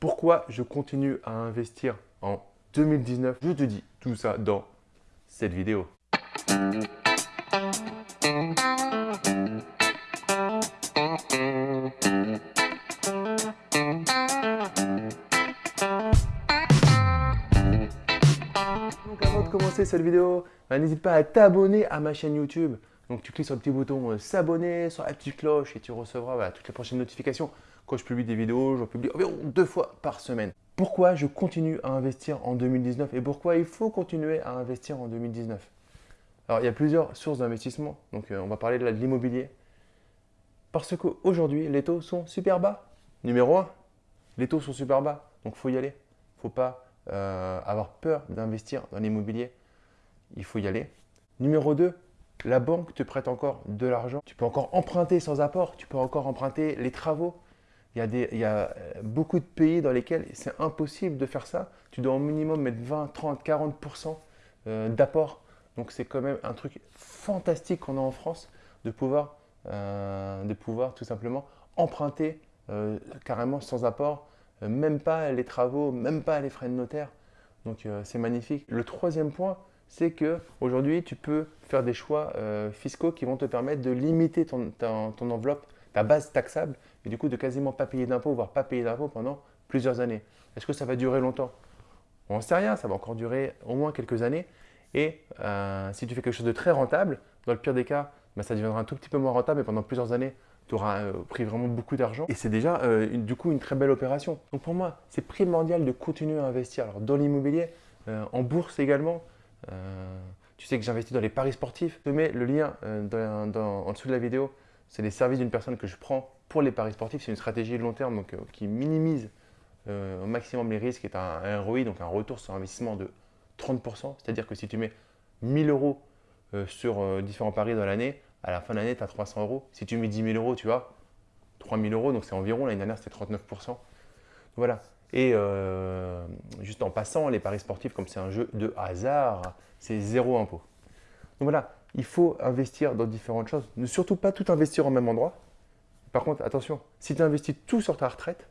Pourquoi je continue à investir en 2019 Je te dis tout ça dans cette vidéo. Donc avant de commencer cette vidéo, bah, n'hésite pas à t'abonner à ma chaîne YouTube. Donc tu cliques sur le petit bouton euh, s'abonner, sur la petite cloche et tu recevras bah, toutes les prochaines notifications. Quand je publie des vidéos, j'en publie environ deux fois par semaine. Pourquoi je continue à investir en 2019 et pourquoi il faut continuer à investir en 2019 Alors il y a plusieurs sources d'investissement. Donc euh, on va parler de l'immobilier. Parce qu'aujourd'hui, les taux sont super bas. Numéro 1, les taux sont super bas. Donc faut y aller. Faut pas euh, avoir peur d'investir dans l'immobilier. Il faut y aller. Numéro 2, la banque te prête encore de l'argent. Tu peux encore emprunter sans apport. Tu peux encore emprunter les travaux. Il y, a euh, beaucoup de pays dans lesquels c'est impossible de faire ça. Tu dois au minimum mettre 20, 30, 40% d'apport. Donc c'est quand même un truc fantastique qu'on a en France de pouvoir, euh, de pouvoir tout simplement emprunter euh, carrément sans apport, même pas les travaux, même pas les frais de notaire. Donc c'est magnifique. Le troisième point, c'est qu'aujourd'hui, tu peux faire des choix fiscaux qui vont te permettre de limiter ton enveloppe, ta base taxable et du coup de quasiment pas payer d'impôts, voire pas payer d'impôts pendant plusieurs années. Est-ce que ça va durer longtemps? On ne sait rien, ça va encore durer au moins quelques années. Et euh, si tu fais quelque chose de très rentable, dans le pire des cas, ben, ça deviendra un tout petit peu moins rentable, mais pendant plusieurs années, tu auras euh, pris vraiment beaucoup d'argent. Et c'est déjà euh, du coup une très belle opération. Donc pour moi, c'est primordial de continuer à investir. Alors dans l'immobilier, en bourse également, tu sais que j'investis dans les paris sportifs. Je te mets le lien en dessous de la vidéo. C'est les services d'une personne que je prends pour les paris sportifs, c'est une stratégie long terme donc, euh, qui minimise euh, au maximum les risques et un, ROI, donc un retour sur investissement de 30%. C'est-à-dire que si tu mets 1000 euros euh, sur différents paris dans l'année, à la fin de l'année, tu as 300 euros. Si tu mets 10 000 euros, tu as 3000 euros, donc c'est environ, l'année dernière c'était 39%. voilà. Et juste en passant, les paris sportifs, comme c'est un jeu de hasard, c'est zéro impôt. Donc voilà, il faut investir dans différentes choses. Ne surtout pas tout investir au même endroit. Par contre, attention, si tu investis tout sur ta retraite,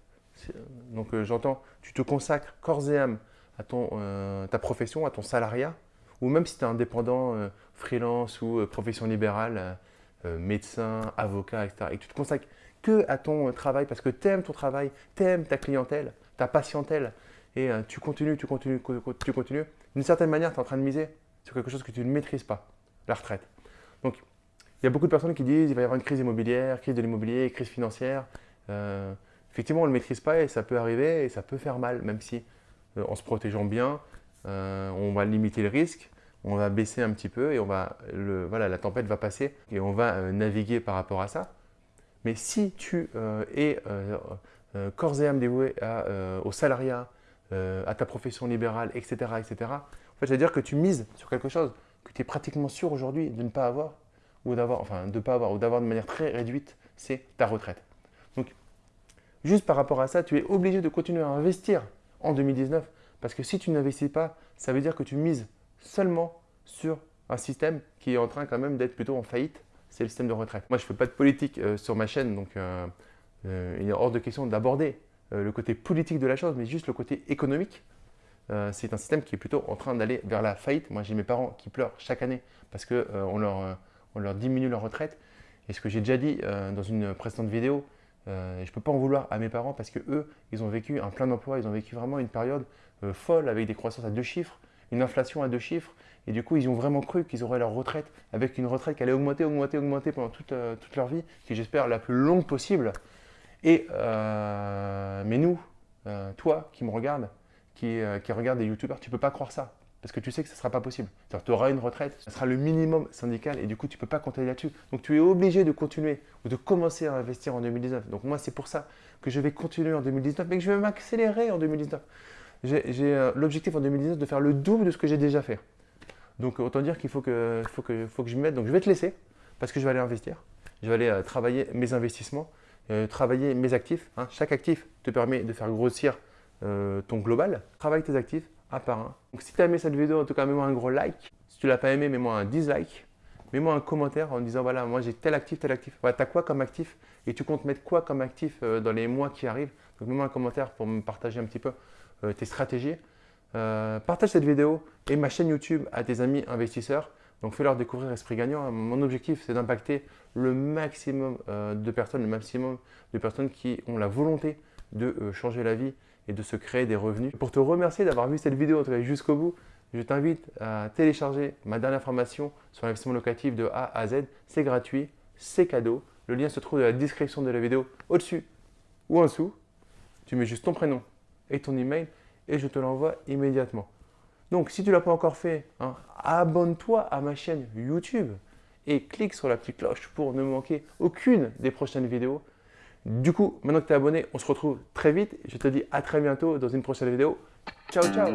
donc euh, j'entends, tu te consacres corps et âme à ton, euh, ta profession, à ton salariat, ou même si tu es indépendant, euh, freelance ou profession libérale, médecin, avocat, etc., et que tu te consacres que à ton travail parce que tu aimes ton travail, tu aimes ta clientèle, ta patientèle, et tu continues, tu continues, tu continues, d'une certaine manière, tu es en train de miser sur quelque chose que tu ne maîtrises pas, la retraite. Donc, il y a beaucoup de personnes qui disent qu'il va y avoir une crise immobilière, crise de l'immobilier, crise financière. Euh, effectivement, on ne le maîtrise pas et ça peut arriver et ça peut faire mal, même si euh, en se protégeant bien, euh, on va limiter le risque, on va baisser un petit peu et on va, voilà, la tempête va passer et on va naviguer par rapport à ça. Mais si tu es corps et âme dévoué au salariat, à ta profession libérale, etc., etc., en fait, ça veut dire que tu mises sur quelque chose que tu es pratiquement sûr aujourd'hui de ne pas avoir ou d'avoir, enfin de pas avoir, ou d'avoir de manière très réduite, c'est ta retraite. Donc, juste par rapport à ça, tu es obligé de continuer à investir en 2019 parce que si tu n'investis pas, ça veut dire que tu mises seulement sur un système qui est en train quand même d'être plutôt en faillite, c'est le système de retraite. Moi, je ne fais pas de politique euh, sur ma chaîne, donc euh, euh, il est hors de question d'aborder le côté politique de la chose, mais juste le côté économique. C'est un système qui est plutôt en train d'aller vers la faillite. Moi, j'ai mes parents qui pleurent chaque année parce qu'on leur on leur diminue leur retraite. Et ce que j'ai déjà dit euh, dans une précédente vidéo, euh, je ne peux pas en vouloir à mes parents parce que eux, ils ont vécu un plein d'emploi, ils ont vécu vraiment une période euh, folle avec des croissances à deux chiffres, une inflation à deux chiffres. Et du coup, ils ont vraiment cru qu'ils auraient leur retraite avec une retraite qui allait augmenter, augmenter, augmenter pendant toute, toute leur vie, qui j'espère la plus longue possible. Et, mais nous, toi qui me regardes, qui, qui regarde des youtubeurs, tu peux pas croire ça. Parce que tu sais que ce ne sera pas possible. Tu auras une retraite, ce sera le minimum syndical et du coup, tu ne peux pas compter là-dessus. Donc, tu es obligé de continuer ou de commencer à investir en 2019. Donc, moi, c'est pour ça que je vais continuer en 2019, mais que je vais m'accélérer en 2019. J'ai euh, l'objectif en 2019 de faire le double de ce que j'ai déjà fait. Donc, autant dire qu'il faut que, faut, que, faut que je m'y mette. Donc, je vais te laisser parce que je vais aller investir. Je vais aller euh, travailler mes investissements, euh, travailler mes actifs. Hein. Chaque actif te permet de faire grossir ton global. Travaille tes actifs, un par un. Donc si tu as aimé cette vidéo, en tout cas, mets-moi un gros like. Si tu l'as pas aimé, mets-moi un dislike. Mets-moi un commentaire en disant voilà, moi j'ai tel actif, tel actif. Voilà, tu as quoi comme actif et tu comptes mettre quoi comme actif euh, dans les mois qui arrivent, Donc mets-moi un commentaire pour me partager un petit peu euh, tes stratégies. Euh, partage cette vidéo et ma chaîne YouTube à tes amis investisseurs. Donc fais-leur découvrir Esprit Gagnant. Mon objectif, c'est d'impacter le maximum euh, de personnes, le maximum de personnes qui ont la volonté de changer la vie et de se créer des revenus. Pour te remercier d'avoir vu cette vidéo jusqu'au bout, je t'invite à télécharger ma dernière formation sur l'investissement locatif de A à Z. C'est gratuit, c'est cadeau. Le lien se trouve dans la description de la vidéo au-dessus ou en dessous. Tu mets juste ton prénom et ton email et je te l'envoie immédiatement. Donc, si tu ne l'as pas encore fait, hein, abonne-toi à ma chaîne YouTube et clique sur la petite cloche pour ne manquer aucune des prochaines vidéos. Du coup, maintenant que tu es abonné, on se retrouve très vite. Je te dis à très bientôt dans une prochaine vidéo. Ciao, ciao